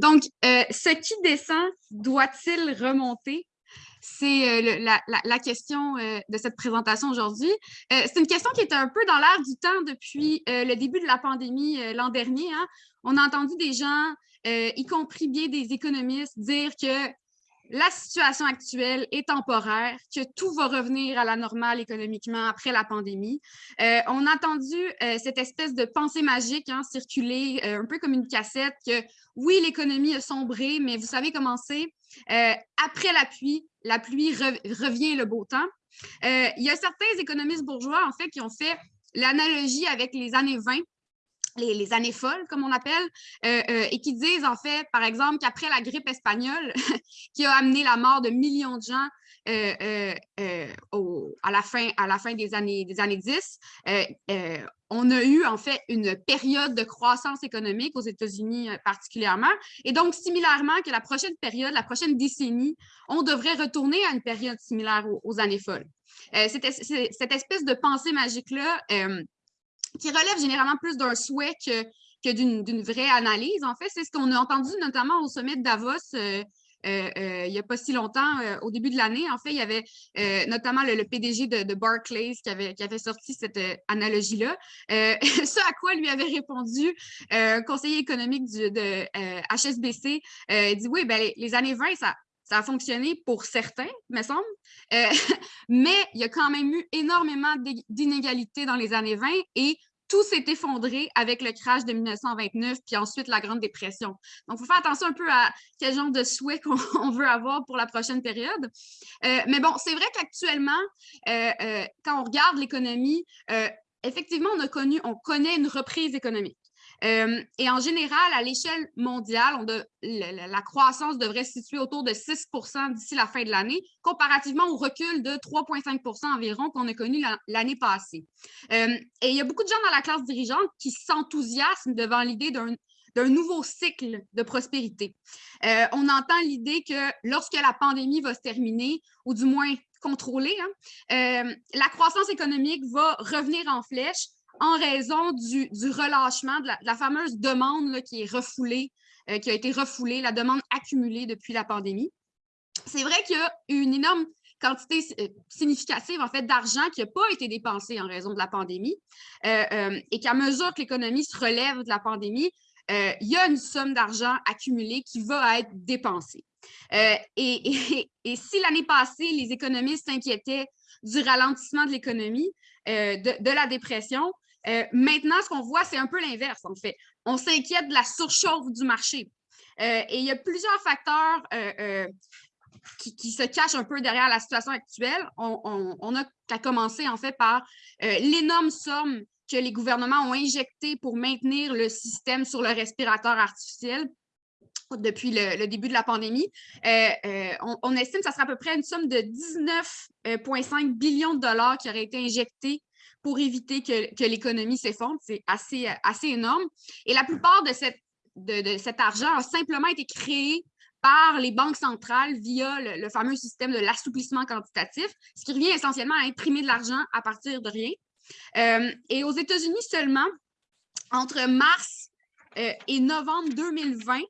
Donc, ce qui descend doit-il remonter? C'est la, question de cette présentation aujourd'hui. c'est une question qui est un peu dans l'air du temps depuis le début de la pandémie l'an dernier. Hein. On a entendu des gens, y compris bien des économistes, dire que la situation actuelle est temporaire, que tout va revenir à la normale économiquement après la pandémie. Euh, on a entendu euh, cette espèce de pensée magique hein, circuler euh, un peu comme une cassette que oui, l'économie a sombré, mais vous savez comment c'est? après la pluie, la pluie revient le beau temps. il y a certains économistes bourgeois, en fait, qui ont fait l'analogie avec les années 20 les, années folles, comme on appelle, euh, euh, et qui disent en fait, par exemple, qu'après la grippe espagnole, qui a amené la mort de millions de gens euh, à, la fin, à la fin des années, des années 10, on a eu en fait une période de croissance économique aux États-Unis particulièrement. Et donc, similairement que la prochaine période, la prochaine décennie, on devrait retourner à une période similaire aux, années folles. cette, espèce de pensée magique-là, qui relève généralement plus d'un souhait que, que d'une vraie analyse. En fait, c'est ce qu'on a entendu notamment au sommet de Davos euh, euh, euh, il n'y a pas si longtemps, au début de l'année. En fait, il y avait notamment le, PDG de, Barclays qui avait, qui avait sorti cette analogie-là. ce à quoi lui avait répondu un conseiller économique de HSBC, il dit oui, ben, les, années 20, ça, ça a fonctionné pour certains, me semble, mais il y a quand même eu énormément d'inégalités dans les années 20 et tout s'est effondré avec le crash de 1929, puis ensuite la Grande Dépression. Donc, il faut faire attention un peu à quel genre de souhait qu'on veut avoir pour la prochaine période. Euh, mais bon, c'est vrai qu'actuellement, euh, euh, quand on regarde l'économie, effectivement, on, a connu, on connaît une reprise économique. Euh, et en général, à l'échelle mondiale, on la, croissance devrait se situer autour de 6% d'ici la fin de l'année, comparativement au recul de 3,5% environ qu'on a connu l'année passée. Euh, et il y a beaucoup de gens dans la classe dirigeante qui s'enthousiasment devant l'idée d'un nouveau cycle de prospérité. Euh, on entend l'idée que lorsque la pandémie va se terminer, ou du moins contrôlée, hein, la croissance économique va revenir en flèche en raison du, relâchement, de la, fameuse demande qui est refoulée, euh, qui a été refoulée, la demande accumulée depuis la pandémie. C'est vrai qu'il y a une énorme quantité euh, significative en fait d'argent qui n'a pas été dépensé en raison de la pandémie euh, et qu'à mesure que l'économie se relève de la pandémie, il y a une somme d'argent accumulée qui va être dépensée. et, si l'année passée, les économistes s'inquiétaient du ralentissement de l'économie, de, la dépression, euh, maintenant, ce qu'on voit, c'est un peu l'inverse, en fait. On s'inquiète de la surchauffe du marché. Euh, et il y a plusieurs facteurs euh, qui, se cachent un peu derrière la situation actuelle. On, a qu'à commencer, en fait, par l'énorme somme que les gouvernements ont injectée pour maintenir le système sur le respirateur artificiel depuis le, début de la pandémie. on, estime que ça sera à peu près une somme de 19,5 billions de dollars qui auraient été injectés pour éviter que, l'économie s'effondre. C'est assez, énorme. Et la plupart de, cet argent a simplement été créé par les banques centrales via le, fameux système de l'assouplissement quantitatif, ce qui revient essentiellement à imprimer de l'argent à partir de rien. Euh, et aux États-Unis seulement, entre mars euh, et novembre 2020,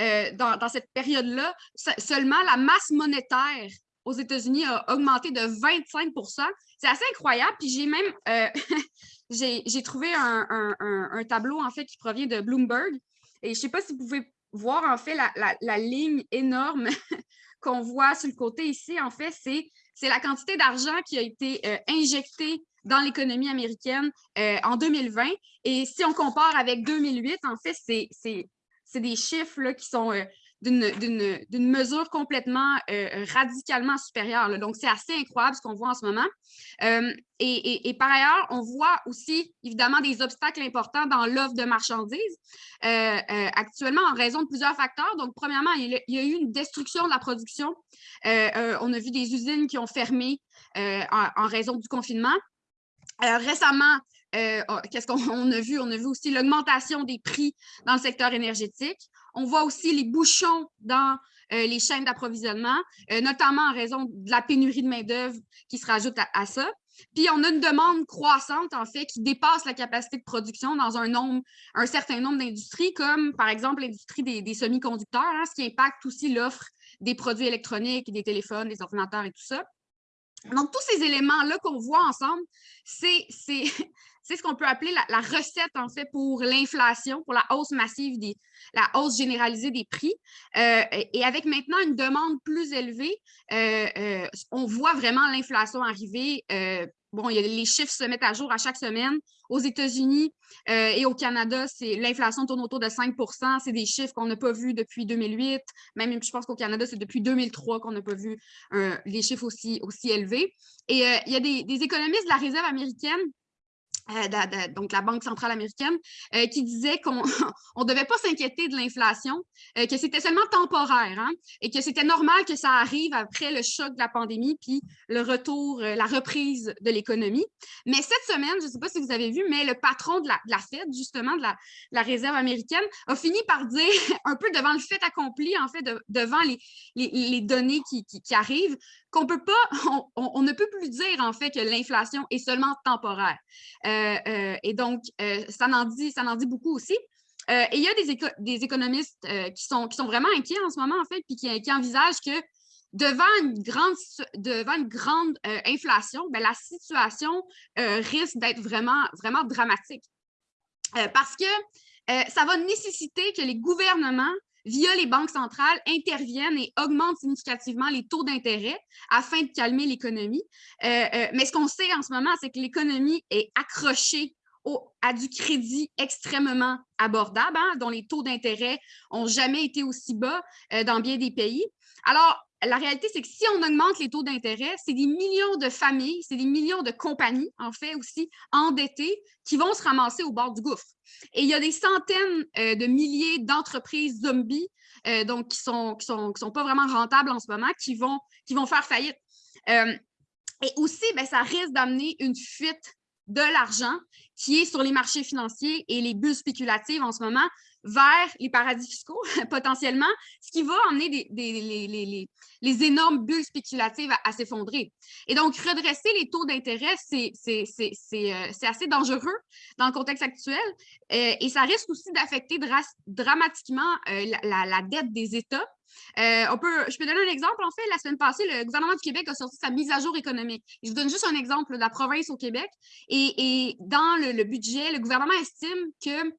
euh, dans, cette période-là, seulement la masse monétaire aux États-Unis a augmenté de 25% C'est assez incroyable. Puis j'ai même euh, j'ai trouvé un, tableau en fait qui provient de Bloomberg. Et je ne sais pas si vous pouvez voir en fait la, ligne énorme qu'on voit sur le côté ici. En fait, c'est la quantité d'argent qui a été euh, injectée dans l'économie américaine euh, en 2020. Et si on compare avec 2008, en fait, c'est des chiffres là, qui sont d'une mesure complètement euh, radicalement supérieure. Donc, c'est assez incroyable ce qu'on voit en ce moment. Euh, et, par ailleurs, on voit aussi évidemment des obstacles importants dans l'offre de marchandises euh, actuellement en raison de plusieurs facteurs. Donc, premièrement, il, y a eu une destruction de la production. on a vu des usines qui ont fermé en, raison du confinement. récemment, oh, qu'est-ce qu'on a vu? On a vu aussi l'augmentation des prix dans le secteur énergétique. On voit aussi les bouchons dans euh, les chaînes d'approvisionnement, euh, notamment en raison de la pénurie de main-d'œuvre qui se rajoute à, ça. Puis on a une demande croissante, en fait, qui dépasse la capacité de production dans un certain nombre d'industries, comme par exemple l'industrie des, semi-conducteurs, hein, ce qui impacte aussi l'offre des produits électroniques, des téléphones, des ordinateurs et tout ça. Donc, tous ces éléments-là qu'on voit ensemble, c'est ce qu'on peut appeler la, recette, en fait, pour l'inflation, pour la hausse massive, des, la hausse généralisée des prix. Euh, et avec maintenant une demande plus élevée, euh, euh, on voit vraiment l'inflation arriver bon, les chiffres se mettent à jour à chaque semaine. Aux États-Unis et au Canada, l'inflation tourne autour de 5% C'est des chiffres qu'on n'a pas vus depuis 2008. Même, je pense qu'au Canada, c'est depuis 2003 qu'on n'a pas vu euh, les chiffres aussi, élevés. Et il y a des économistes de la Réserve américaine euh, donc la Banque centrale américaine, euh, qui disait qu'on ne devait pas s'inquiéter de l'inflation, euh, que c'était seulement temporaire hein, et que c'était normal que ça arrive après le choc de la pandémie puis le retour, la reprise de l'économie. Mais cette semaine, je ne sais pas si vous avez vu, mais le patron de la, Fed, justement, de la, la, Réserve américaine, a fini par dire, un peu devant le fait accompli, en fait, devant les, les, données qui, qui arrivent, on, ne peut plus dire en fait que l'inflation est seulement temporaire. Euh, euh, et donc, euh, ça, en dit, en dit beaucoup aussi. et il y a des, économistes qui, sont, vraiment inquiets en ce moment, en fait, puis qui, envisagent que devant une grande, inflation, ben, la situation risque d'être vraiment dramatique. parce que ça va nécessiter que les gouvernements via les banques centrales, interviennent et augmentent significativement les taux d'intérêt afin de calmer l'économie. Euh, euh, mais ce qu'on sait en ce moment, c'est que l'économie est accrochée au, à du crédit extrêmement abordable, hein, dont les taux d'intérêt n'ont jamais été aussi bas euh, dans bien des pays. Alors, la réalité, c'est que si on augmente les taux d'intérêt, c'est des millions de familles, c'est des millions de compagnies, en fait, aussi endettées, qui vont se ramasser au bord du gouffre. Et il y a des centaines euh, de milliers d'entreprises zombies, euh, donc qui ne sont, pas vraiment rentables en ce moment, qui vont, qui vont faire faillite. Euh, et aussi, ben, ça risque d'amener une fuite de l'argent qui est sur les marchés financiers et les bulles spéculatives en ce moment vers les paradis fiscaux, potentiellement, ce qui va emmener des, les, les, énormes bulles spéculatives à, s'effondrer. Et donc, redresser les taux d'intérêt, c'est euh, assez dangereux dans le contexte actuel euh, et ça risque aussi d'affecter dramatiquement euh, la, dette des États. je peux donner un exemple. En fait, la semaine passée, le gouvernement du Québec a sorti sa mise à jour économique. Je vous donne juste un exemple de la province au Québec. Et, dans le, budget, le gouvernement estime que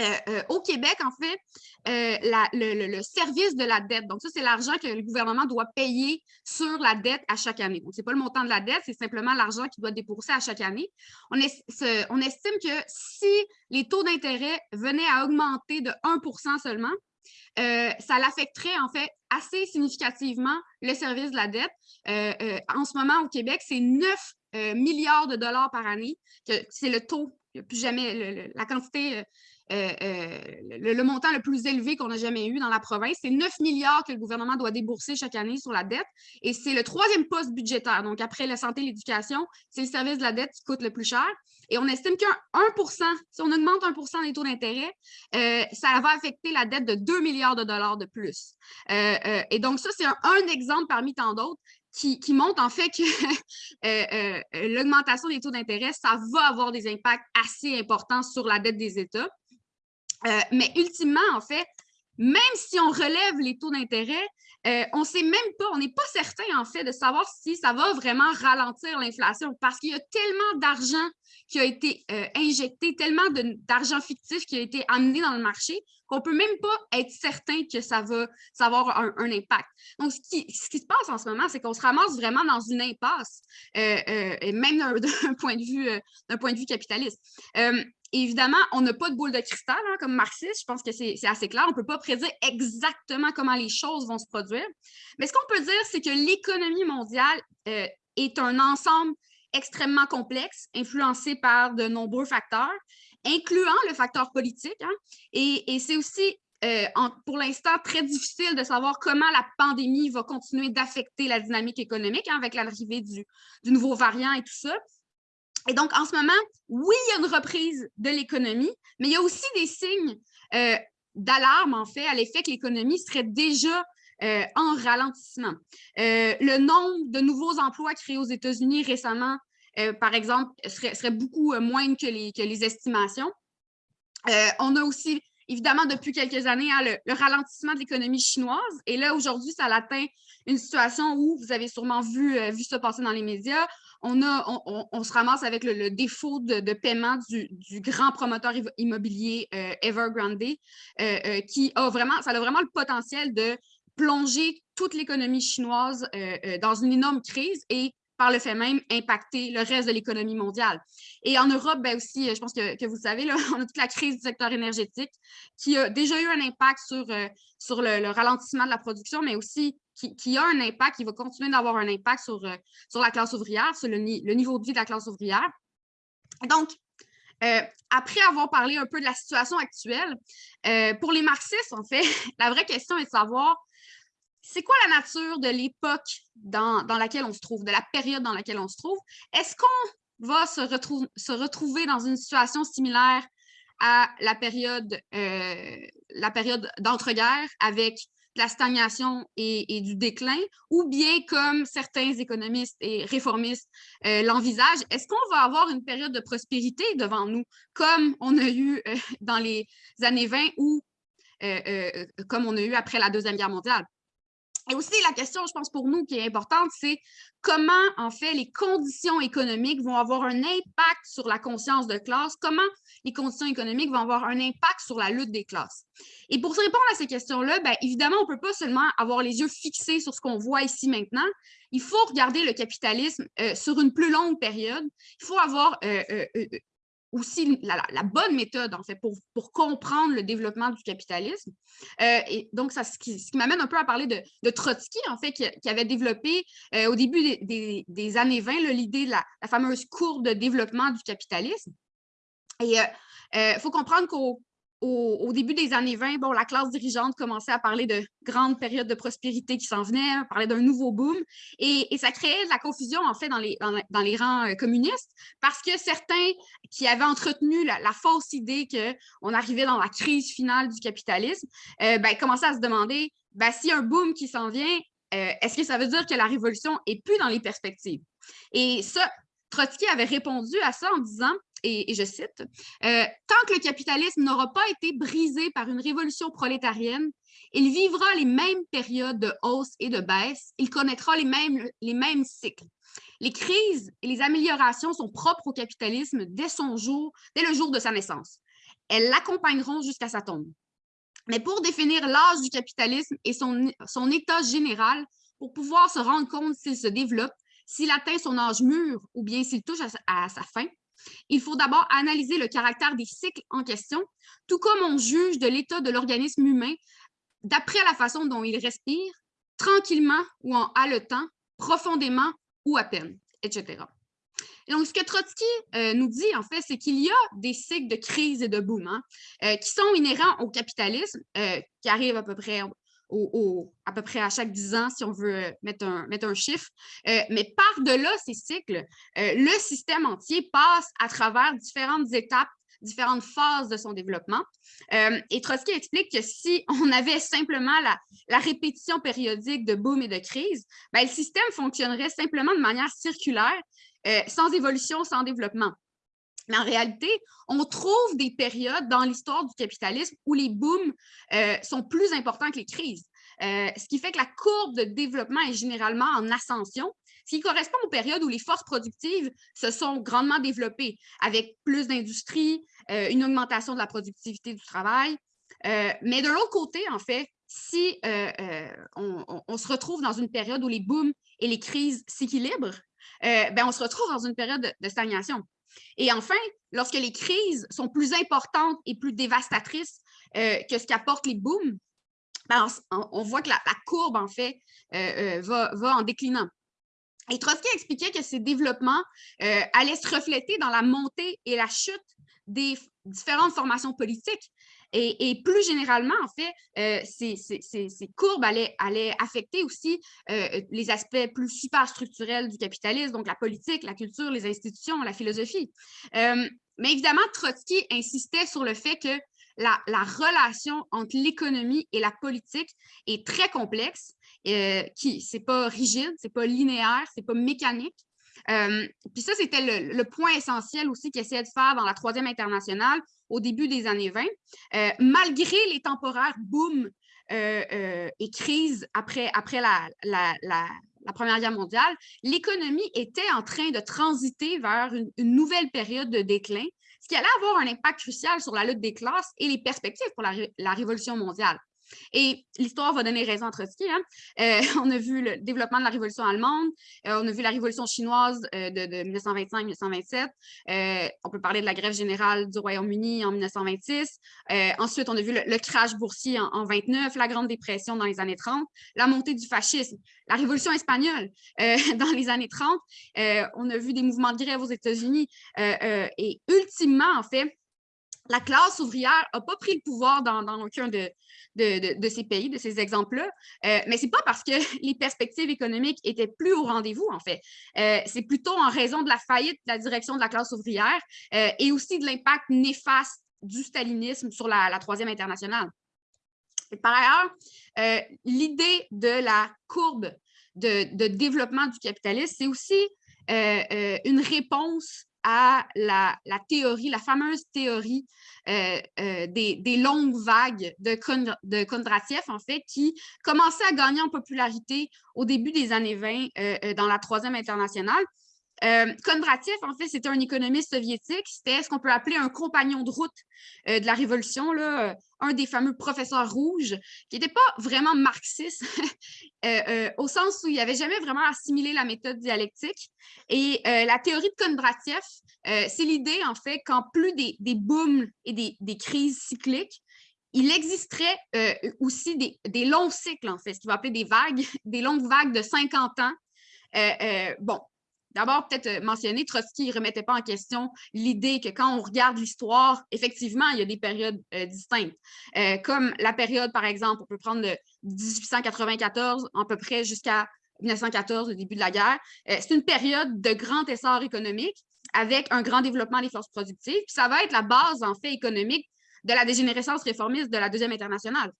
euh, euh, au Québec, en fait, euh, le, service de la dette, donc ça, c'est l'argent que le gouvernement doit payer sur la dette à chaque année. Donc, ce n'est pas le montant de la dette, c'est simplement l'argent qu'il doit débourser à chaque année. On, estime que si les taux d'intérêt venaient à augmenter de 1% seulement, ça l'affecterait en fait assez significativement le service de la dette. en ce moment, au Québec, c'est 9 milliards de dollars par année, c'est le taux, plus jamais la quantité euh, euh, le, montant le plus élevé qu'on a jamais eu dans la province. C'est 9 milliards que le gouvernement doit débourser chaque année sur la dette. Et c'est le troisième poste budgétaire. Donc, après la santé et l'éducation, c'est le service de la dette qui coûte le plus cher. Et on estime qu'un 1% si on augmente 1% des taux d'intérêt, euh, ça va affecter la dette de 2 milliards de dollars de plus. et donc, ça, c'est un, exemple parmi tant d'autres qui, qui, montre en fait que l'augmentation des taux d'intérêt, ça va avoir des impacts assez importants sur la dette des États. Euh, mais ultimement, en fait, même si on relève les taux d'intérêt, euh, on ne sait même pas, on n'est pas certain en fait de savoir si ça va vraiment ralentir l'inflation parce qu'il y a tellement d'argent qui a été euh, injecté, tellement d'argent fictif qui a été amené dans le marché qu'on ne peut même pas être certain que ça va, avoir un, impact. Donc, ce qui, se passe en ce moment, c'est qu'on se ramasse vraiment dans une impasse, et même d'un point, de vue, d'un point de vue capitaliste évidemment, on n'a pas de boule de cristal hein, comme marxiste. Je pense que c'est assez clair. On ne peut pas prédire exactement comment les choses vont se produire. Mais ce qu'on peut dire, c'est que l'économie mondiale euh, est un ensemble extrêmement complexe, influencé par de nombreux facteurs, incluant le facteur politique. Hein. et, c'est aussi, euh, pour l'instant, très difficile de savoir comment la pandémie va continuer d'affecter la dynamique économique hein, avec l'arrivée du, nouveau variant et tout ça. Et donc, en ce moment, oui, il y a une reprise de l'économie, mais il y a aussi des signes euh, d'alarme, en fait, à l'effet que l'économie serait déjà euh, en ralentissement. Le nombre de nouveaux emplois créés aux États-Unis récemment par exemple, serait, beaucoup moindre que les, estimations. on a aussi évidemment, depuis quelques années, hein, le, ralentissement de l'économie chinoise. Et là, aujourd'hui, ça atteint une situation où vous avez sûrement vu, euh, ça passer dans les médias. On, se ramasse avec le, défaut de, paiement du, grand promoteur immobilier euh, Evergrande, euh, qui a vraiment, ça a vraiment le potentiel de plonger toute l'économie chinoise dans une énorme crise et par le fait même, impacter le reste de l'économie mondiale. Et en Europe, ben aussi, je pense que, vous savez, là, on a toute la crise du secteur énergétique qui a déjà eu un impact sur, euh, sur le, ralentissement de la production, mais aussi qui, a un impact, qui va continuer d'avoir un impact sur, euh, sur la classe ouvrière, sur le, niveau de vie de la classe ouvrière. Donc, euh, après avoir parlé un peu de la situation actuelle, pour les marxistes, en fait, la vraie question est de savoir c'est quoi la nature de l'époque dans, laquelle on se trouve, de la période dans laquelle on se trouve? Est-ce qu'on va se, retrouver dans une situation similaire à la période, euh, période d'entre-guerres avec la stagnation et, du déclin, ou bien comme certains économistes et réformistes euh, l'envisagent, est-ce qu'on va avoir une période de prospérité devant nous, comme on a eu euh, dans les années 20 ou comme on a eu après la Deuxième Guerre mondiale? Et aussi, la question, je pense, pour nous qui est importante, c'est comment, en fait, les conditions économiques vont avoir un impact sur la conscience de classe, comment les conditions économiques vont avoir un impact sur la lutte des classes? Et pour répondre à ces questions-là, bien, évidemment, on ne peut pas seulement avoir les yeux fixés sur ce qu'on voit ici maintenant. Il faut regarder le capitalisme euh, sur une plus longue période. Il faut avoir euh, euh, aussi la, bonne méthode, en fait, pour, pour comprendre le développement du capitalisme. Euh, et donc, ça, ce qui, m'amène un peu à parler de, Trotsky, en fait, qui, avait développé euh, au début des, des, années 20 l'idée de la, fameuse courbe de développement du capitalisme. Et il euh, faut comprendre qu'au au, début des années 20, bon, la classe dirigeante commençait à parler de grandes périodes de prospérité qui s'en venaient, parler d'un nouveau boom, et, ça créait de la confusion, en fait, dans les, dans, les rangs euh, communistes, parce que certains qui avaient entretenu la, fausse idée qu'on arrivait dans la crise finale du capitalisme, euh, ben, commençaient à se demander, ben, s'il y a un boom qui s'en vient, euh, est-ce que ça veut dire que la révolution est plus dans les perspectives? Et ça, Trotsky avait répondu à ça en disant, et, je cite, euh, Tant que le capitalisme n'aura pas été brisé par une révolution prolétarienne, il vivra les mêmes périodes de hausse et de baisse, il connaîtra les mêmes, les mêmes cycles. Les crises et les améliorations sont propres au capitalisme dès son jour, dès le jour de sa naissance. Elles l'accompagneront jusqu'à sa tombe. Mais pour définir l'âge du capitalisme et son, son état général, pour pouvoir se rendre compte s'il se développe, s'il atteint son âge mûr ou bien s'il touche à, sa fin, il faut d'abord analyser le caractère des cycles en question, tout comme on juge de l'état de l'organisme humain d'après la façon dont il respire, tranquillement ou en haletant, profondément ou à peine, etc. Et donc, ce que Trotsky euh, nous dit, en fait, c'est qu'il y a des cycles de crise et de boom hein, euh, qui sont inhérents au capitalisme, euh, qui arrivent à peu près à peu près à chaque 10 ans, si on veut euh, mettre un, chiffre. Euh, mais par-delà ces cycles, euh, le système entier passe à travers différentes étapes différentes phases de son développement. et Trotsky explique que si on avait simplement la, la répétition périodique de boom et de crise, ben, le système fonctionnerait simplement de manière circulaire, sans évolution, sans développement. Mais en réalité, on trouve des périodes dans l'histoire du capitalisme où les booms euh, sont plus importants que les crises. Euh, ce qui fait que la courbe de développement est généralement en ascension, ce qui correspond aux périodes où les forces productives se sont grandement développées, avec plus d'industrie, euh, une augmentation de la productivité du travail. mais de l'autre côté, en fait, si on, se retrouve dans une période où les booms et les crises s'équilibrent, ben, on se retrouve dans une période de stagnation. Et enfin, lorsque les crises sont plus importantes et plus dévastatrices euh, que ce qu'apportent les booms, ben, on, voit que la, courbe, en fait, euh, euh, va, en déclinant. Et Trotsky expliquait que ces développements allaient se refléter dans la montée et la chute des différentes formations politiques et, plus généralement, en fait, euh, ces, courbes allaient, affecter aussi euh, les aspects plus superstructurels du capitalisme, donc la politique, la culture, les institutions, la philosophie. Euh, mais évidemment, Trotsky insistait sur le fait que la, relation entre l'économie et la politique est très complexe, qui c'est pas rigide, c'est pas linéaire, c'est pas mécanique. Puis ça, c'était le, point essentiel aussi qu'il essayait de faire dans la troisième internationale au début des années 20. malgré les temporaires boom et crises après, après la, la, la Première Guerre mondiale, l'économie était en train de transiter vers une, nouvelle période de déclin, ce qui allait avoir un impact crucial sur la lutte des classes et les perspectives pour la Révolution mondiale. Et l'histoire va donner raison à Trotsky. Hein. Euh, on a vu le développement de la révolution allemande, euh, on a vu la révolution chinoise euh, de, 1925-1927, on peut parler de la grève générale du Royaume-Uni en 1926, ensuite on a vu le, crash boursier en, en, 29, la Grande Dépression dans les années 30, la montée du fascisme, la révolution espagnole dans les années 30, on a vu des mouvements de grève aux États-Unis et ultimement, en fait, la classe ouvrière n'a pas pris le pouvoir dans, aucun de, de, ces pays, de ces exemples-là, euh, mais ce n'est pas parce que les perspectives économiques étaient plus au rendez-vous, en fait. Euh, c'est plutôt en raison de la faillite de la direction de la classe ouvrière euh, et aussi de l'impact néfaste du stalinisme sur la, Troisième Internationale. par ailleurs, l'idée de la courbe de, développement du capitalisme, c'est aussi une réponse à la, théorie, la fameuse théorie euh, euh, des, longues vagues de, Kondratiev, en fait, qui commençait à gagner en popularité au début des années 20 euh, dans la Troisième Internationale. Euh, Kondratiev, en fait, c'était un économiste soviétique. C'était ce qu'on peut appeler un compagnon de route euh, de la Révolution, là, euh, un des fameux professeurs rouges, qui n'était pas vraiment marxiste, au sens où il n'avait jamais vraiment assimilé la méthode dialectique. Et la théorie de Kondratiev, c'est l'idée, en fait, qu'en plus des, des booms et des, des, crises cycliques, il existerait aussi des, des, longs cycles, en fait, ce qu'il va appeler des vagues, des longues vagues de 50 ans. bon, D'abord, peut-être euh, mentionner, Trotsky ne remettait pas en question l'idée que quand on regarde l'histoire, effectivement, il y a des périodes euh, distinctes. Euh, comme la période, par exemple, on peut prendre de 1894 à peu près jusqu'à 1914, le début de la guerre. C'est une période de grand essor économique avec un grand développement des forces productives. Puis ça va être la base, en fait, économique de la dégénérescence réformiste de la Deuxième Internationale.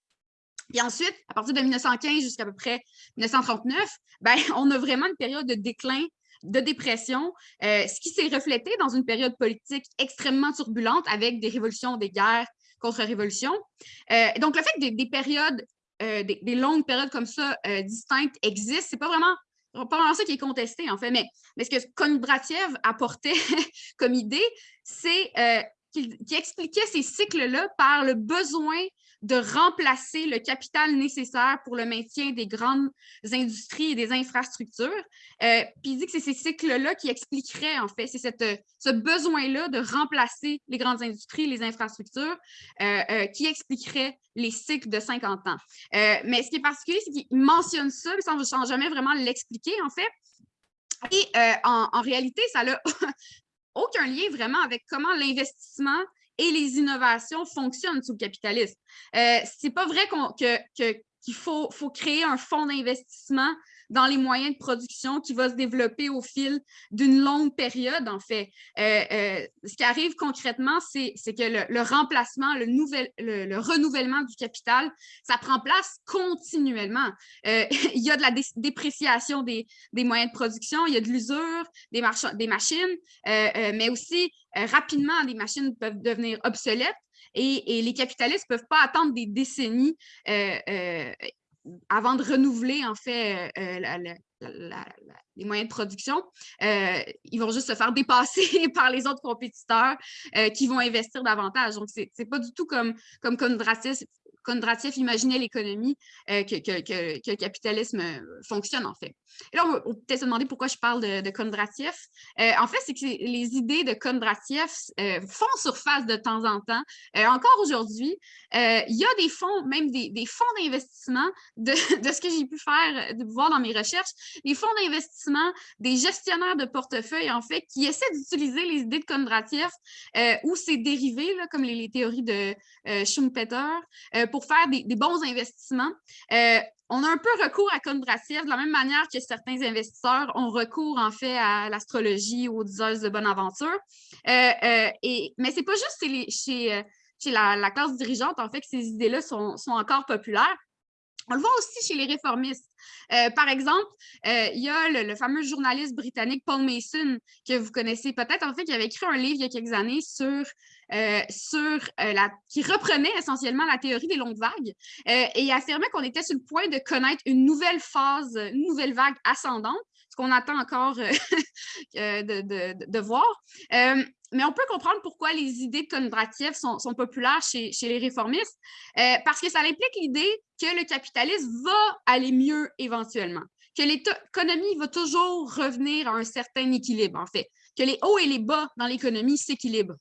Puis ensuite, à partir de 1915 jusqu'à peu près 1939, ben, on a vraiment une période de déclin de dépression, euh, ce qui s'est reflété dans une période politique extrêmement turbulente avec des révolutions, des guerres contre-révolutions. Euh, donc, le fait que des, périodes, euh, des, longues périodes comme ça distinctes existent, c'est pas vraiment pas vraiment ça qui est contesté, en fait, mais, mais ce que Kondratiev apportait comme idée, c'est qu'il expliquait ces cycles-là par le besoin de remplacer le capital nécessaire pour le maintien des grandes industries et des infrastructures. Euh, puis il dit que c'est ces cycles-là qui expliqueraient, en fait, c'est ce besoin-là de remplacer les grandes industries, les infrastructures, euh, euh, qui expliquerait les cycles de 50 ans. mais ce qui est particulier, c'est qu'il mentionne ça, mais sans, jamais vraiment l'expliquer, en fait. Et en, en réalité, ça n'a aucun lien vraiment avec comment l'investissement et les innovations fonctionnent sous le capitalisme. Euh, c'est pas vrai qu'il faut, faut créer un fonds d'investissement dans les moyens de production qui va se développer au fil d'une longue période, en fait. Euh, euh, ce qui arrive concrètement, c'est que le, remplacement, le, nouvel, le, renouvellement du capital, ça prend place continuellement. Euh, il y a de la dépréciation des, des, moyens de production, il y a de l'usure des, des machines, mais aussi rapidement, les machines peuvent devenir obsolètes et, et, les capitalistes ne peuvent pas attendre des décennies avant de renouveler en fait euh, les moyens de production, euh, ils vont juste se faire dépasser par les autres compétiteurs euh, qui vont investir davantage. Donc, ce n'est pas du tout comme, comme Kondratiev imaginait l'économie, euh, que, le capitalisme euh, fonctionne en fait. Et là, on peut peut-être se demander pourquoi je parle de, Kondratiev. Euh, en fait, c'est que les idées de Kondratiev font surface de temps en temps. encore aujourd'hui, il y a des fonds, même des, fonds d'investissement, de, ce que j'ai pu faire, de voir dans mes recherches, des fonds d'investissement, des gestionnaires de portefeuille, en fait, qui essaient d'utiliser les idées de Kondratiev ou ses dérivés, là, comme les, théories de Schumpeter, pour faire des, bons investissements. Euh, on a un peu recours à Kondratiev de la même manière que certains investisseurs ont recours en fait à l'astrologie ou aux diseuses de bonne aventure. Euh, euh, et, mais ce n'est pas juste chez, chez, la, classe dirigeante en fait que ces idées-là sont, encore populaires. On le voit aussi chez les réformistes. Euh, par exemple, euh, il y a le, fameux journaliste britannique Paul Mason, que vous connaissez peut-être, en fait, qui avait écrit un livre il y a quelques années sur, euh, sur qui reprenait essentiellement la théorie des longues vagues et affirmait qu'on était sur le point de connaître une nouvelle phase, une nouvelle vague ascendante, ce qu'on attend encore de, de, voir. mais on peut comprendre pourquoi les idées de sont, sont populaires chez, les réformistes, parce que ça implique l'idée que le capitalisme va aller mieux éventuellement, que l'économie va toujours revenir à un certain équilibre, en fait, que les hauts et les bas dans l'économie s'équilibrent.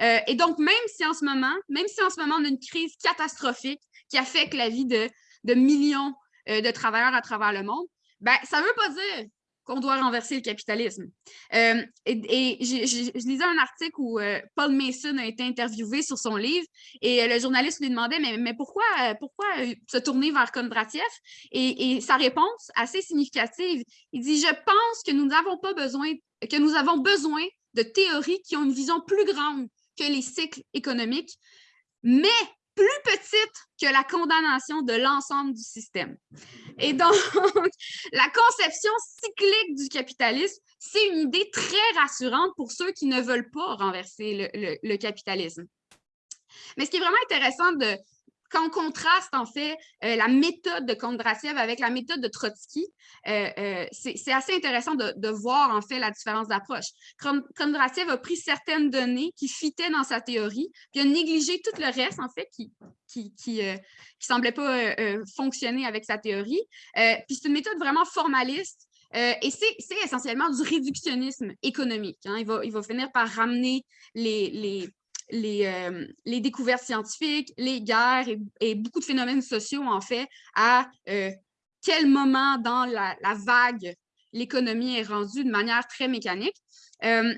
Euh, et donc, même si en ce moment, même si en ce moment on a une crise catastrophique qui affecte la vie de, millions euh, de travailleurs à travers le monde, ben, ça ne veut pas dire qu'on doit renverser le capitalisme. Euh, et, je, lisais un article où euh, Paul Mason a été interviewé sur son livre et euh, le journaliste lui demandait mais, pourquoi, pourquoi se tourner vers Kondratiev et, et, sa réponse assez significative, il dit je pense que nous n'avons pas besoin que nous avons besoin de théories qui ont une vision plus grande que les cycles économiques, mais plus petite que la condamnation de l'ensemble du système. Et donc, la conception cyclique du capitalisme, c'est une idée très rassurante pour ceux qui ne veulent pas renverser le, capitalisme. Mais ce qui est vraiment intéressant de, quand on contraste, en fait, euh, la méthode de Kondratiev avec la méthode de Trotsky, euh, euh, c'est assez intéressant de, voir, en fait, la différence d'approche. Kondratiev a pris certaines données qui fitaient dans sa théorie, puis a négligé tout le reste, en fait, qui qui, qui, semblait pas fonctionner avec sa théorie. puis c'est une méthode vraiment formaliste, et c'est essentiellement du réductionnisme économique. Hein. Il, va, il, va, finir par ramener les, les, les, euh, les, découvertes scientifiques, les guerres et, beaucoup de phénomènes sociaux, en fait, à euh, quel moment dans la, vague l'économie est rendue de manière très mécanique. Euh,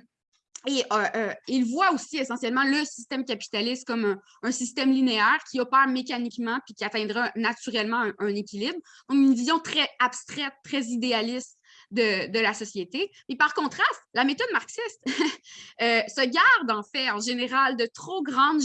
et il voit aussi essentiellement le système capitaliste comme un, système linéaire qui opère mécaniquement puis qui atteindra naturellement un, un équilibre. Donc, une vision très abstraite, très idéaliste de, la société. Mais par contraste, la méthode marxiste euh, se garde en fait en général de trop grandes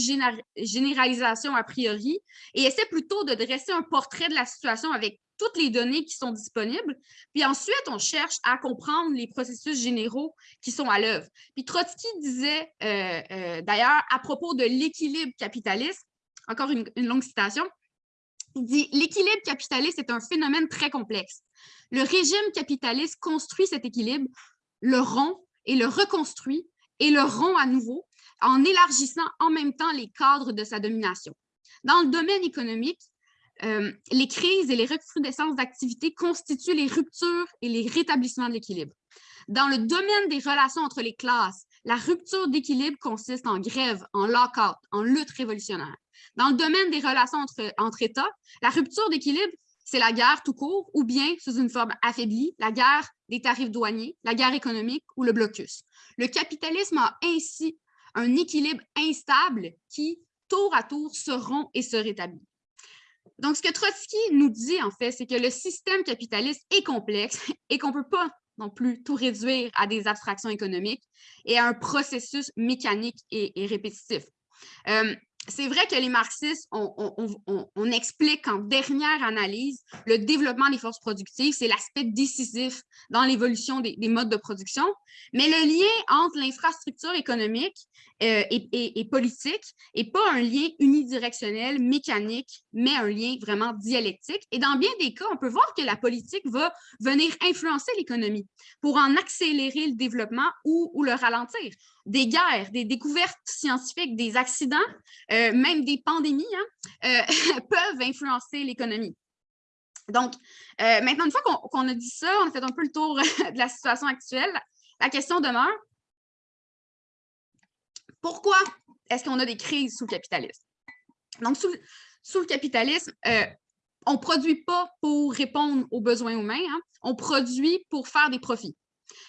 généralisations a priori et essaie plutôt de dresser un portrait de la situation avec toutes les données qui sont disponibles. Puis ensuite, on cherche à comprendre les processus généraux qui sont à l'œuvre. Puis Trotsky disait euh, euh, d'ailleurs à propos de l'équilibre capitaliste, encore une longue citation, il dit « L'équilibre capitaliste est un phénomène très complexe. Le régime capitaliste construit cet équilibre, le rompt et le reconstruit et le rompt à nouveau en élargissant en même temps les cadres de sa domination. Dans le domaine économique, euh, les crises et les recrudescences d'activité constituent les ruptures et les rétablissements de l'équilibre. Dans le domaine des relations entre les classes, la rupture d'équilibre consiste en grève, en lock-out, en lutte révolutionnaire. Dans le domaine des relations entre, entre États, la rupture d'équilibre c'est la guerre tout court, ou bien, sous une forme affaiblie, la guerre des tarifs douaniers, la guerre économique ou le blocus. Le capitalisme a ainsi un équilibre instable qui, tour à tour, se rompt et se rétablit. Donc, ce que Trotsky nous dit, en fait, c'est que le système capitaliste est complexe et qu'on ne peut pas non plus tout réduire à des abstractions économiques et à un processus mécanique et, répétitif. Euh, c'est vrai que les marxistes, on, explique en dernière analyse le développement des forces productives, c'est l'aspect décisif dans l'évolution des, modes de production, mais le lien entre l'infrastructure économique euh, et, politique n'est pas un lien unidirectionnel, mécanique, mais un lien vraiment dialectique. Et dans bien des cas, on peut voir que la politique va venir influencer l'économie pour en accélérer le développement ou, ou le ralentir des guerres, des découvertes scientifiques, des accidents, euh, même des pandémies, hein, euh, peuvent influencer l'économie. Donc, euh, maintenant, une fois qu'on a dit ça, on a fait un peu le tour de la situation actuelle, la question demeure, pourquoi est-ce qu'on a des crises sous le capitalisme? Donc, sous, le capitalisme, on ne produit pas pour répondre aux besoins humains, hein, on produit pour faire des profits.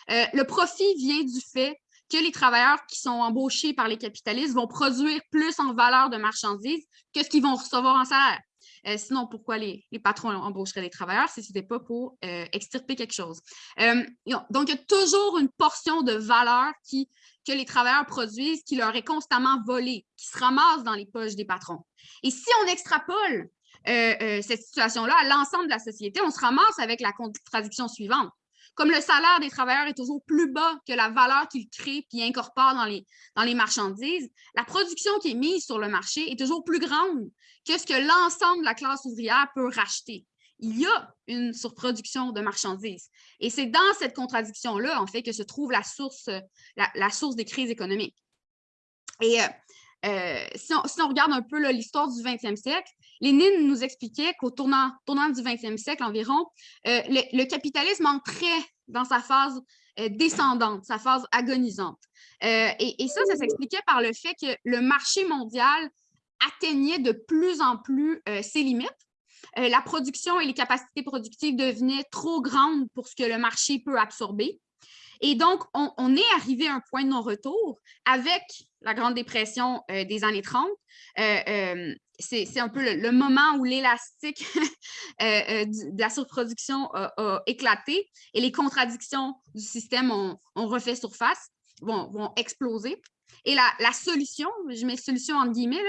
le profit vient du fait que les travailleurs qui sont embauchés par les capitalistes vont produire plus en valeur de marchandises que ce qu'ils vont recevoir en salaire. Euh, sinon, pourquoi les, patrons embaucheraient des travailleurs si ce n'était pas pour euh, extirper quelque chose? Euh, donc, il y a toujours une portion de valeur que les travailleurs produisent qui leur est constamment volée, qui se ramasse dans les poches des patrons. Et si on extrapole cette situation-là à l'ensemble de la société, on se ramasse avec la contradiction suivante. Comme le salaire des travailleurs est toujours plus bas que la valeur qu'ils créent puis incorporent dans les, marchandises, la production qui est mise sur le marché est toujours plus grande que ce que l'ensemble de la classe ouvrière peut racheter. Il y a une surproduction de marchandises. Et c'est dans cette contradiction-là, en fait, que se trouve la source, des crises économiques. Et euh, euh, si, on, regarde un peu l'histoire du 20e siècle, Lénine nous expliquait qu'au tournant, du 20e siècle environ, euh, le, capitalisme entrait dans sa phase euh, descendante, sa phase agonisante. Et, ça, ça s'expliquait par le fait que le marché mondial atteignait de plus en plus ses limites. la production et les capacités productives devenaient trop grandes pour ce que le marché peut absorber. Et donc, on, est arrivé à un point de non-retour avec la Grande Dépression euh, des années 30. Euh, euh, c'est un peu le, moment où l'élastique de la surproduction a, éclaté et les contradictions du système ont, refait surface, vont, exploser. Et la, solution, je mets solution en guillemets,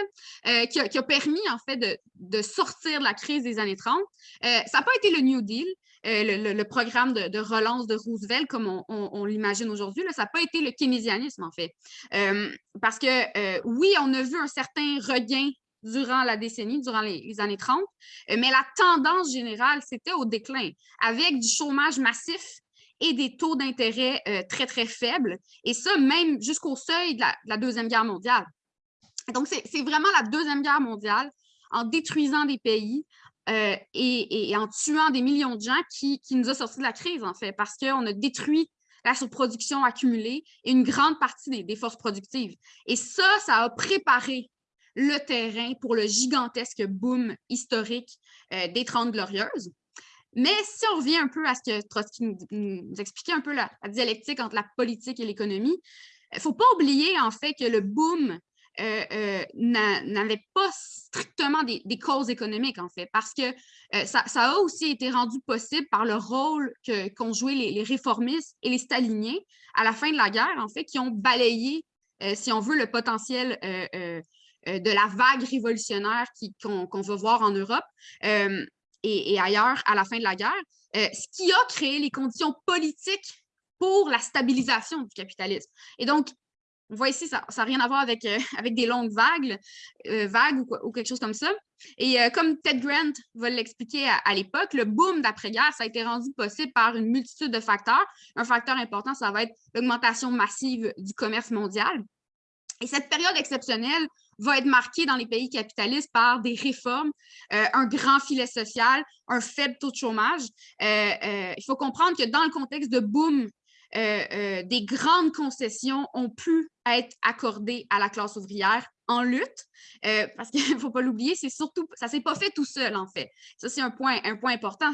qui, a, permis en fait de, de, sortir de la crise des années 30, ça n'a pas été le New Deal, euh, le, programme de, relance de Roosevelt, comme on, l'imagine aujourd'hui, ça n'a pas été le keynésianisme, en fait. Euh, parce que, euh, oui, on a vu un certain regain durant la décennie, durant les, années 30, mais la tendance générale, c'était au déclin, avec du chômage massif et des taux d'intérêt très, très faibles, et ça, même jusqu'au seuil de la, Deuxième Guerre mondiale. Donc, c'est vraiment la Deuxième Guerre mondiale, en détruisant des pays, euh, et, en tuant des millions de gens qui, nous a sortis de la crise, en fait, parce qu'on a détruit la surproduction accumulée et une grande partie des, forces productives. Et ça, ça a préparé le terrain pour le gigantesque boom historique euh, des Trente Glorieuses. Mais si on revient un peu à ce que Trotsky nous, expliquait, un peu la, dialectique entre la politique et l'économie, il ne faut pas oublier en fait que le boom euh, euh, n'avait pas strictement des, causes économiques, en fait, parce que euh, ça, a aussi été rendu possible par le rôle qu'ont joué les, réformistes et les staliniens à la fin de la guerre, en fait, qui ont balayé, si on veut, le potentiel de la vague révolutionnaire qu'on va voir en Europe et, et, ailleurs à la fin de la guerre, ce qui a créé les conditions politiques pour la stabilisation du capitalisme. Et donc, on voit ici, ça n'a rien à voir avec, euh, des longues vagues, euh, vagues ou, quelque chose comme ça. Et euh, comme Ted Grant va l'expliquer à, l'époque, le boom d'après-guerre, ça a été rendu possible par une multitude de facteurs. Un facteur important, ça va être l'augmentation massive du commerce mondial. Et cette période exceptionnelle va être marquée dans les pays capitalistes par des réformes, un grand filet social, un faible taux de chômage. il faut comprendre que dans le contexte de boom euh, euh, des grandes concessions ont pu être accordées à la classe ouvrière en lutte, euh, parce qu'il ne faut pas l'oublier, c'est surtout, ça ne s'est pas fait tout seul, en fait. Ça, c'est un point important.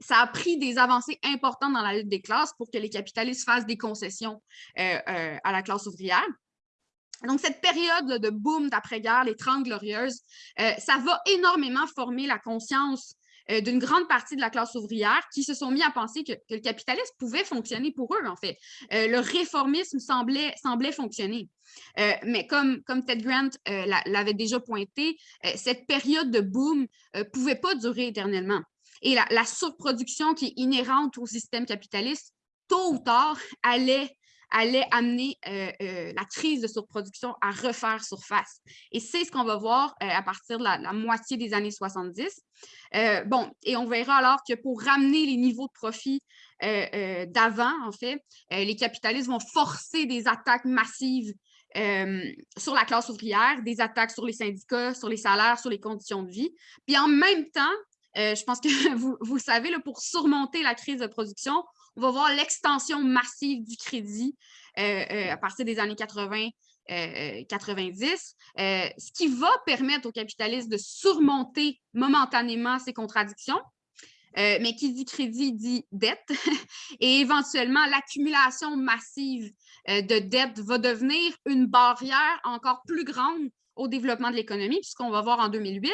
Ça a pris des avancées importantes dans la lutte des classes pour que les capitalistes fassent des concessions à la classe ouvrière. Donc, cette période de boom d'après-guerre, les Trente Glorieuses, ça va énormément former la conscience euh, d'une grande partie de la classe ouvrière qui se sont mis à penser que, le capitalisme pouvait fonctionner pour eux, en fait. Euh, le réformisme semblait, semblait fonctionner. Euh, mais comme, comme Ted Grant l'avait déjà pointé, cette période de boom ne pouvait pas durer éternellement. Et la, surproduction qui est inhérente au système capitaliste, tôt ou tard, allait allait amener euh, euh, la crise de surproduction à refaire surface. Et c'est ce qu'on va voir euh, à partir de la, moitié des années 70. bon, et on verra alors que pour ramener les niveaux de profit d'avant, en fait, les capitalistes vont forcer des attaques massives sur la classe ouvrière, des attaques sur les syndicats, sur les salaires, sur les conditions de vie. Puis en même temps, je pense que vous, vous savez, là, pour surmonter la crise de production, on va voir l'extension massive du crédit euh, euh, à partir des années 80, 90, euh, ce qui va permettre aux capitalistes de surmonter momentanément ces contradictions. mais qui dit crédit dit dette. Et éventuellement, l'accumulation massive de dette va devenir une barrière encore plus grande au développement de l'économie, puisqu'on va voir en 2008,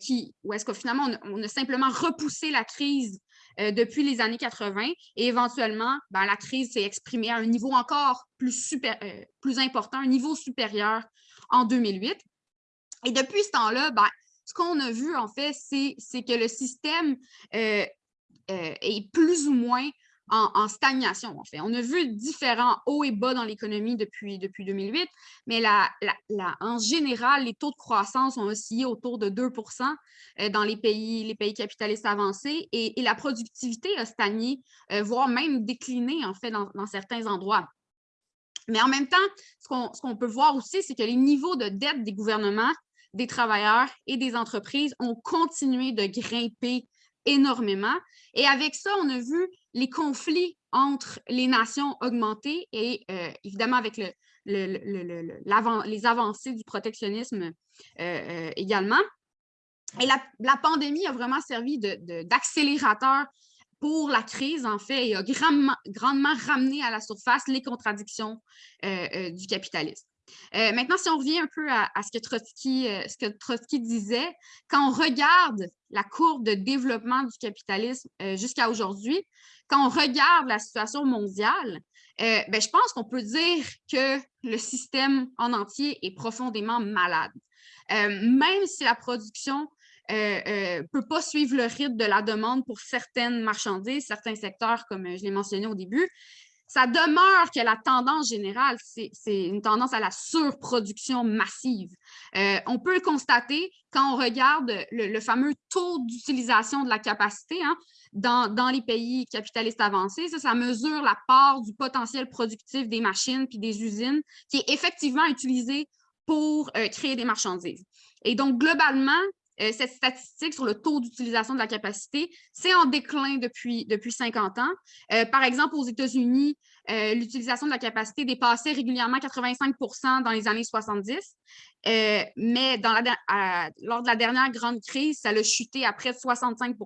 qui, où est-ce que finalement, on, a simplement repoussé la crise depuis les années 80 et éventuellement, ben, la crise s'est exprimée à un niveau encore plus, super, euh, plus important, un niveau supérieur en 2008. Et depuis ce temps-là, ben, ce qu'on a vu, en fait, c'est que le système euh, euh, est plus ou moins en, stagnation, en fait. On a vu différents hauts et bas dans l'économie depuis, depuis 2008, mais en général, les taux de croissance ont oscillé autour de 2% euh, dans les pays, les pays capitalistes avancés et, la productivité a stagné, voire même décliné, en fait, dans, certains endroits. Mais en même temps, ce qu'on peut voir aussi, c'est que les niveaux de dette des gouvernements des travailleurs et des entreprises ont continué de grimper énormément. Et avec ça, on a vu les conflits entre les nations augmenter et euh, évidemment avec le, les avancées du protectionnisme euh, euh, également. Et la, pandémie a vraiment servi d'accélérateur pour la crise, en fait, et a grandement, grandement ramené à la surface les contradictions du capitalisme. Euh, maintenant, si on revient un peu à, ce, que Trotsky, euh, ce que Trotsky disait, quand on regarde la courbe de développement du capitalisme euh, jusqu'à aujourd'hui, quand on regarde la situation mondiale, ben, je pense qu'on peut dire que le système en entier est profondément malade. même si la production ne peut pas suivre le rythme de la demande pour certaines marchandises, certains secteurs, comme je l'ai mentionné au début, ça demeure que la tendance générale, c'est une tendance à la surproduction massive. Euh, on peut le constater quand on regarde le, fameux taux d'utilisation de la capacité hein, dans, les pays capitalistes avancés. Ça, mesure la part du potentiel productif des machines puis des usines qui est effectivement utilisé pour euh, créer des marchandises. Et donc, globalement, euh, cette statistique sur le taux d'utilisation de la capacité, c'est en déclin depuis, depuis 50 ans. Euh, par exemple, aux États-Unis, euh, l'utilisation de la capacité dépassait régulièrement 85% dans les années 70, mais la, lors de la dernière grande crise, ça a chuté à près de 65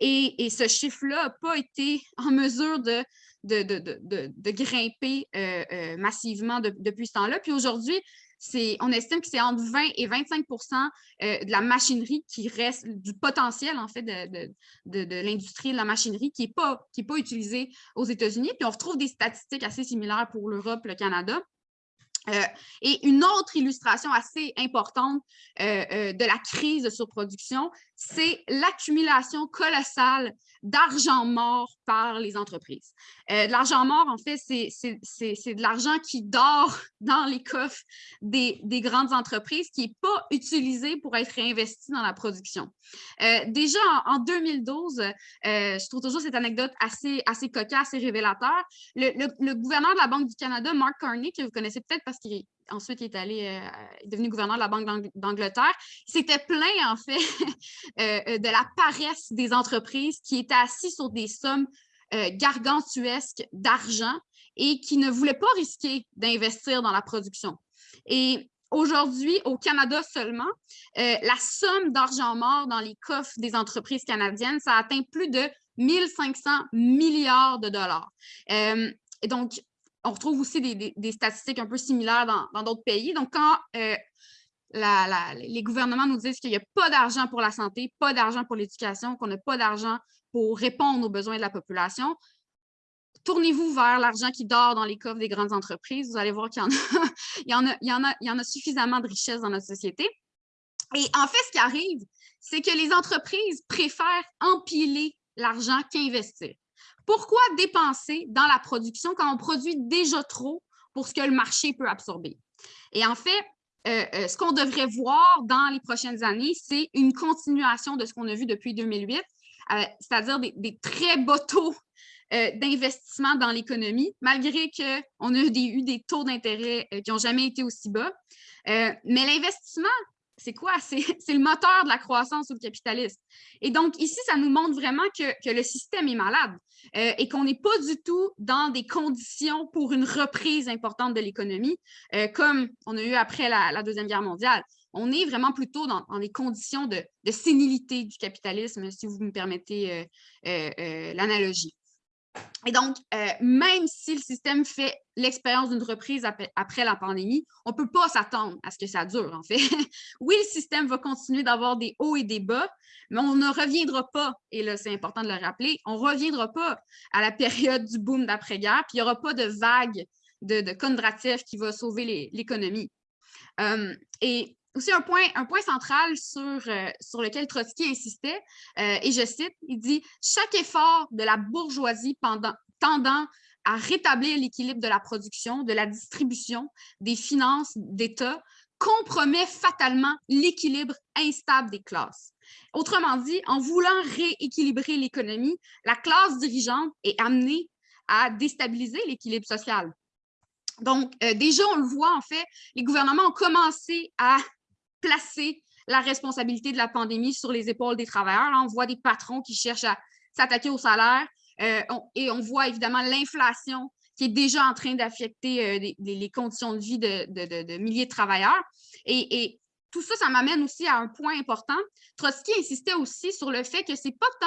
et, et ce chiffre-là n'a pas été en mesure de grimper massivement depuis ce temps-là. Puis aujourd'hui, on estime que c'est entre 20 et 25% euh, de la machinerie qui reste, du potentiel en fait de, de, l'industrie de la machinerie qui n'est pas, pas utilisée aux États-Unis. Puis on retrouve des statistiques assez similaires pour l'Europe, le Canada. Euh, et une autre illustration assez importante euh, de la crise de surproduction, c'est l'accumulation colossale d'argent mort par les entreprises. Euh, l'argent mort, en fait, c'est de l'argent qui dort dans les coffres des, grandes entreprises, qui n'est pas utilisé pour être réinvesti dans la production. Euh, déjà en, 2012, euh, je trouve toujours cette anecdote assez, assez cocasse et révélateur. Le, gouverneur de la Banque du Canada, Mark Carney, que vous connaissez peut-être parce qu'il ensuite il est allé est devenu gouverneur de la Banque d'Angleterre, s'était plaint en fait de la paresse des entreprises qui étaient assis sur des sommes euh, gargantuesques d'argent et qui ne voulaient pas risquer d'investir dans la production. Et aujourd'hui, au Canada seulement, euh, la somme d'argent mort dans les coffres des entreprises canadiennes, ça atteint plus de 1500 milliards de dollars. Euh, et donc, on retrouve aussi des, statistiques un peu similaires dans d'autres pays. Donc, quand les gouvernements nous disent qu'il n'y a pas d'argent pour la santé, pas d'argent pour l'éducation, qu'on n'a pas d'argent pour répondre aux besoins de la population. Tournez-vous vers l'argent qui dort dans les coffres des grandes entreprises. Vous allez voir qu'il y, y en a suffisamment de richesses dans notre société. Et en fait, ce qui arrive, c'est que les entreprises préfèrent empiler l'argent qu'investir. Pourquoi dépenser dans la production quand on produit déjà trop pour ce que le marché peut absorber? Et en fait, euh, euh, ce qu'on devrait voir dans les prochaines années, c'est une continuation de ce qu'on a vu depuis 2008, euh, c'est-à-dire des, très bas taux d'investissement dans l'économie, malgré qu'on a eu des, taux d'intérêt qui n'ont jamais été aussi bas. mais l'investissement, c'est quoi? C'est le moteur de la croissance ou le capitalisme. Et donc, ici, ça nous montre vraiment que, le système est malade et qu'on n'est pas du tout dans des conditions pour une reprise importante de l'économie, comme on a eu après la Deuxième Guerre mondiale on est vraiment plutôt dans, des conditions de, sénilité du capitalisme, si vous me permettez euh, euh, euh, l'analogie. Et donc, même si le système fait l'expérience d'une reprise après, la pandémie, on ne peut pas s'attendre à ce que ça dure, en fait. oui, le système va continuer d'avoir des hauts et des bas, mais on ne reviendra pas, et là, c'est important de le rappeler, on ne reviendra pas à la période du boom d'après-guerre, puis il n'y aura pas de vague de, de Kondratiev qui va sauver l'économie. et aussi un point, un point central sur, sur lequel Trotsky insistait, et je cite, il dit « Chaque effort de la bourgeoisie tendant à rétablir l'équilibre de la production, de la distribution, des finances d'État, compromet fatalement l'équilibre instable des classes. Autrement dit, en voulant rééquilibrer l'économie, la classe dirigeante est amenée à déstabiliser l'équilibre social. Donc, euh, déjà, on le voit, en fait, les gouvernements ont commencé à placer la responsabilité de la pandémie sur les épaules des travailleurs. on voit des patrons qui cherchent à s'attaquer au salaire euh, et on voit évidemment l'inflation qui est déjà en train d'affecter euh, les, conditions de vie de, milliers de travailleurs. Et, tout ça, ça m'amène aussi à un point important. Trotsky insistait aussi sur le fait que ce n'est pas tant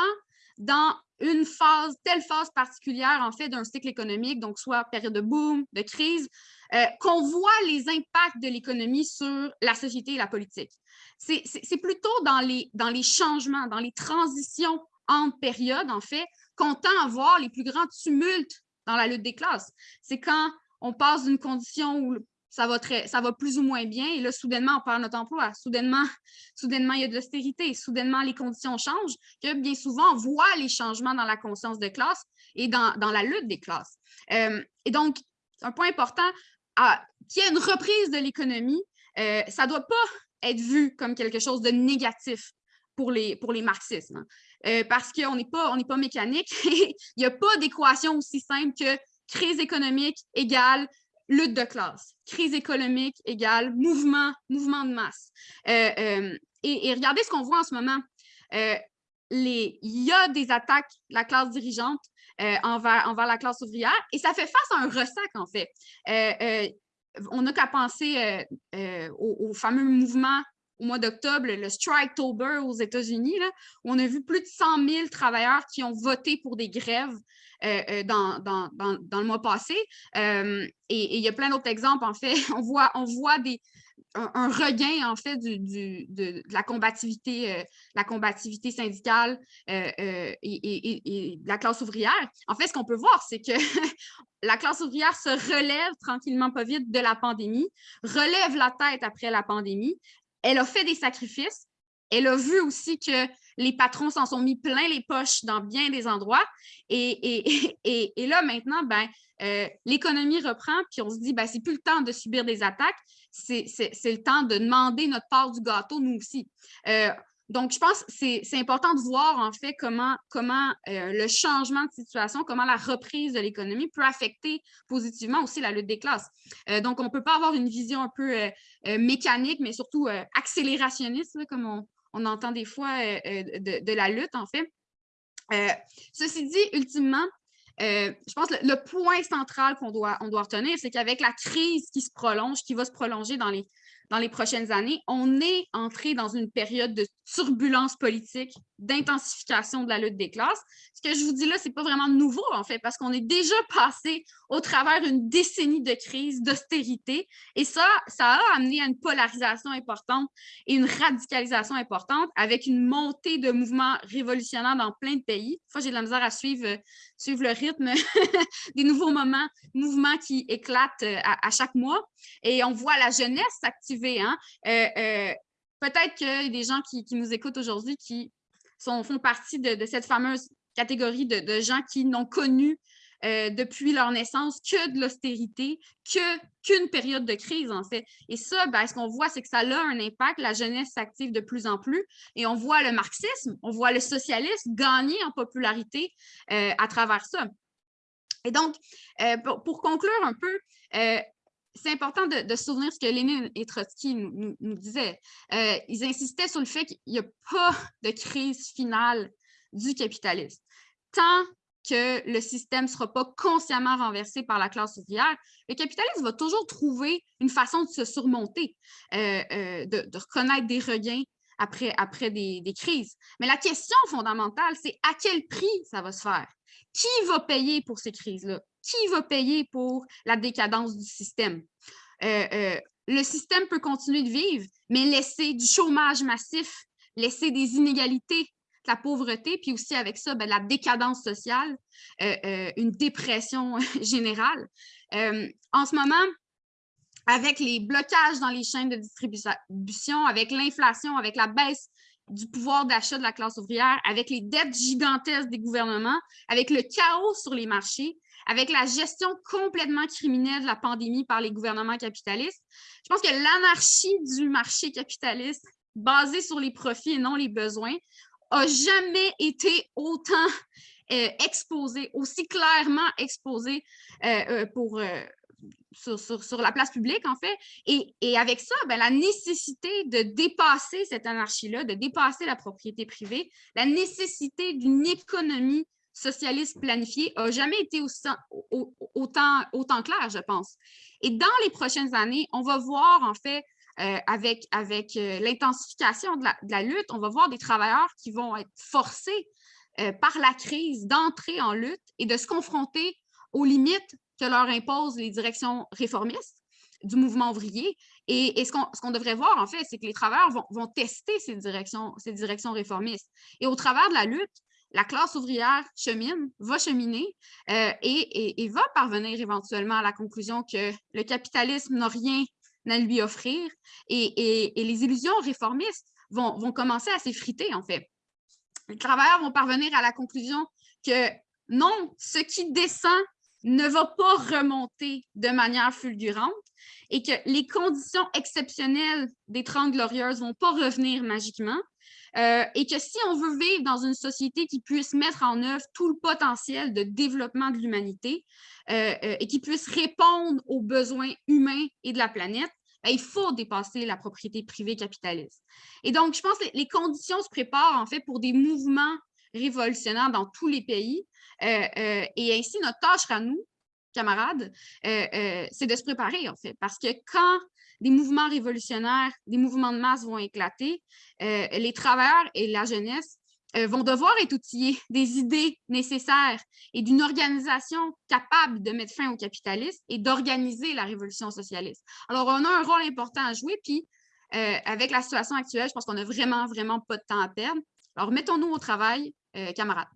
dans une phase, telle phase particulière, en fait, d'un cycle économique, donc soit période de boom, de crise, euh, qu'on voit les impacts de l'économie sur la société et la politique. C'est plutôt dans les, dans les changements, dans les transitions entre périodes, en fait, qu'on tend à voir les plus grands tumultes dans la lutte des classes. C'est quand on passe d'une condition où ça va, très, ça va plus ou moins bien, et là, soudainement, on perd notre emploi. Soudainement, soudainement il y a de l'austérité. Soudainement, les conditions changent, que bien souvent, on voit les changements dans la conscience de classe et dans, la lutte des classes. Euh, et donc, un point important, qu'il y ait une reprise de l'économie, euh, ça ne doit pas être vu comme quelque chose de négatif pour les, pour les marxismes. Hein. Euh, parce qu'on n'est pas, pas mécanique. Il n'y a pas d'équation aussi simple que crise économique égale lutte de classe. Crise économique égale mouvement, mouvement de masse. Euh, euh, et, regardez ce qu'on voit en ce moment. les, il y a des attaques de la classe dirigeante envers, la classe ouvrière et ça fait face à un ressac, en fait. on n'a qu'à penser au, fameux mouvement au mois d'octobre, le Striketober aux États-Unis, où on a vu plus de 100 000 travailleurs qui ont voté pour des grèves euh, euh, dans, le mois passé. Euh, et, il y a plein d'autres exemples, en fait. On voit, on voit un, regain, en fait, de, la combativité, la combativité syndicale et, et, la classe ouvrière. En fait, ce qu'on peut voir, c'est que la classe ouvrière se relève tranquillement, pas vite, de la pandémie, relève la tête après la pandémie, elle a fait des sacrifices. Elle a vu aussi que les patrons s'en sont mis plein les poches dans bien des endroits. Et, et, là, maintenant, ben, euh, l'économie reprend, puis on se dit, ben, c'est plus le temps de subir des attaques, c'est le temps de demander notre part du gâteau, nous aussi. Euh, donc, je pense que c'est important de voir en fait comment, comment euh, le changement de situation, comment la reprise de l'économie peut affecter positivement aussi la lutte des classes. Donc, on ne peut pas avoir une vision un peu mécanique, mais surtout accélérationniste, comme on, on, entend des fois de, de, la lutte en fait. ceci dit, ultimement, je pense que le, point central qu'on doit, on retenir, c'est qu'avec la crise qui se prolonge, qui va se prolonger dans les prochaines années, on est entré dans une période de turbulence politique, d'intensification de la lutte des classes. Ce que je vous dis là, ce n'est pas vraiment nouveau, en fait, parce qu'on est déjà passé au travers d'une décennie de crise, d'austérité, et ça, ça a amené à une polarisation importante et une radicalisation importante avec une montée de mouvements révolutionnaires dans plein de pays. Fois, j'ai de la misère à suivre, suivre le rythme des nouveaux moments, mouvements qui éclatent euh, à, chaque mois, et on voit la jeunesse s'activer. Hein? Euh, euh, peut-être qu'il y a des gens qui, nous écoutent aujourd'hui qui font partie de, cette fameuse catégorie de, gens qui n'ont connu euh, depuis leur naissance que de l'austérité, qu'une période de crise, en fait. Et ça, ben, ce qu'on voit, c'est que ça a un impact. La jeunesse s'active de plus en plus et on voit le marxisme, on voit le socialisme gagner en popularité euh, à travers ça. Et donc, euh, pour, conclure un peu, c'est important de, se souvenir ce que Lénine et Trotsky nous, disaient. Euh, ils insistaient sur le fait qu'il n'y a pas de crise finale du capitalisme. Tant que le système ne sera pas consciemment renversé par la classe ouvrière, le capitalisme va toujours trouver une façon de se surmonter, euh, euh, de, reconnaître des regains après, après des crises. Mais la question fondamentale, c'est à quel prix ça va se faire? Qui va payer pour ces crises-là? Qui va payer pour la décadence du système? Euh, euh, le système peut continuer de vivre, mais laisser du chômage massif, laisser des inégalités, la pauvreté, puis aussi avec ça, ben, la décadence sociale, euh, une dépression générale. en ce moment, avec les blocages dans les chaînes de distribution, avec l'inflation, avec la baisse du pouvoir d'achat de la classe ouvrière, avec les dettes gigantesques des gouvernements, avec le chaos sur les marchés, avec la gestion complètement criminelle de la pandémie par les gouvernements capitalistes. Je pense que l'anarchie du marché capitaliste basée sur les profits et non les besoins a jamais été autant euh, exposée, aussi clairement exposée euh, euh, sur, la place publique, en fait. Et, avec ça, ben, la nécessité de dépasser cette anarchie-là, de dépasser la propriété privée, la nécessité d'une économie socialiste planifiée n'a jamais été autant, autant, clair, je pense. Et dans les prochaines années, on va voir, en fait, euh, avec, avec euh, l'intensification de, la, lutte, on va voir des travailleurs qui vont être forcés euh, par la crise d'entrer en lutte et de se confronter aux limites que leur imposent les directions réformistes du mouvement ouvrier. Et, ce qu'on devrait voir, en fait, c'est que les travailleurs vont, tester ces directions, ces directions réformistes. Et au travers de la lutte, la classe ouvrière chemine, va cheminer euh, et, va parvenir éventuellement à la conclusion que le capitalisme n'a rien à lui offrir et, les illusions réformistes vont, vont commencer à s'effriter, en fait. Les travailleurs vont parvenir à la conclusion que non, ce qui descend ne va pas remonter de manière fulgurante et que les conditions exceptionnelles des Trente Glorieuses ne vont pas revenir magiquement euh, et que si on veut vivre dans une société qui puisse mettre en œuvre tout le potentiel de développement de l'humanité euh, euh, et qui puisse répondre aux besoins humains et de la planète, ben, il faut dépasser la propriété privée capitaliste. Et donc, je pense que les conditions se préparent en fait pour des mouvements révolutionnaires dans tous les pays et ainsi, notre tâche à nous, camarades, c'est de se préparer, en fait, parce que quand des mouvements révolutionnaires, des mouvements de masse vont éclater, les travailleurs et la jeunesse vont devoir être outillés des idées nécessaires et d'une organisation capable de mettre fin au capitalisme et d'organiser la révolution socialiste. Alors, on a un rôle important à jouer, puis avec la situation actuelle, je pense qu'on n'a vraiment, vraiment pas de temps à perdre. Alors, mettons-nous au travail, camarades.